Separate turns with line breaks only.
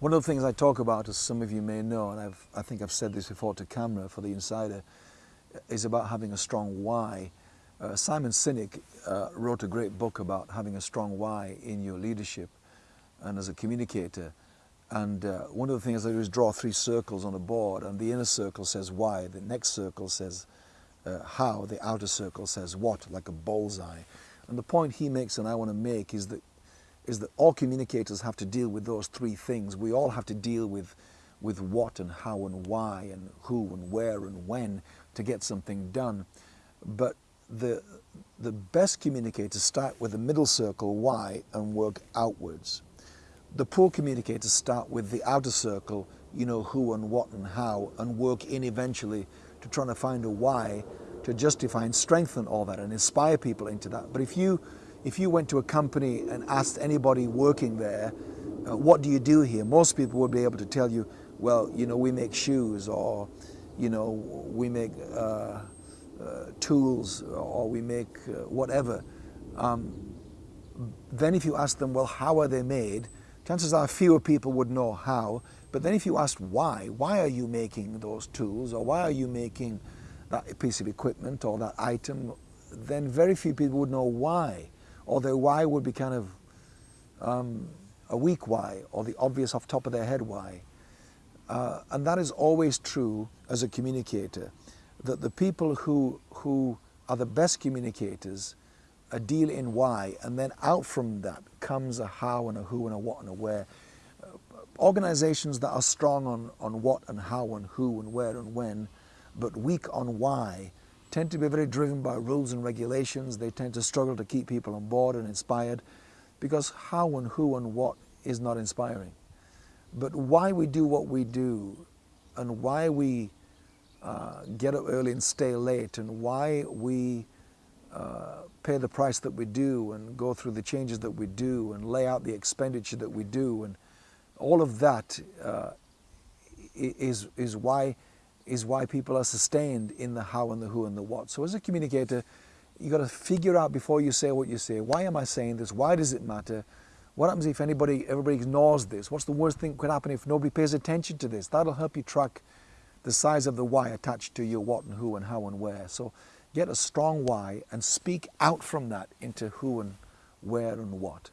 One of the things I talk about, as some of you may know, and I've, I think I've said this before to camera for the insider, is about having a strong why. Uh, Simon Sinek uh, wrote a great book about having a strong why in your leadership and as a communicator. And uh, one of the things I do is draw three circles on a board, and the inner circle says why, the next circle says uh, how, the outer circle says what, like a bullseye. And the point he makes and I want to make is that is that all communicators have to deal with those three things. We all have to deal with, with what and how and why and who and where and when to get something done. But the, the best communicators start with the middle circle, why, and work outwards. The poor communicators start with the outer circle, you know, who and what and how, and work in eventually to try to find a why to justify and strengthen all that and inspire people into that. But if you if you went to a company and asked anybody working there, uh, what do you do here? Most people would be able to tell you, well, you know, we make shoes or, you know, we make uh, uh, tools or we make uh, whatever. Um, then if you ask them, well, how are they made? Chances are fewer people would know how. But then if you ask why, why are you making those tools or why are you making that piece of equipment or that item, then very few people would know why or their why would be kind of um, a weak why or the obvious off top of their head why. Uh, and that is always true as a communicator, that the people who, who are the best communicators a deal in why, and then out from that comes a how and a who and a what and a where. Uh, organizations that are strong on, on what and how and who and where and when, but weak on why, tend to be very driven by rules and regulations. They tend to struggle to keep people on board and inspired because how and who and what is not inspiring. But why we do what we do and why we uh, get up early and stay late and why we uh, pay the price that we do and go through the changes that we do and lay out the expenditure that we do and all of that uh, is, is why is why people are sustained in the how and the who and the what. So as a communicator, you got to figure out before you say what you say, why am I saying this? Why does it matter? What happens if anybody, everybody ignores this? What's the worst thing could happen if nobody pays attention to this? That'll help you track the size of the why attached to your what and who and how and where. So get a strong why and speak out from that into who and where and what.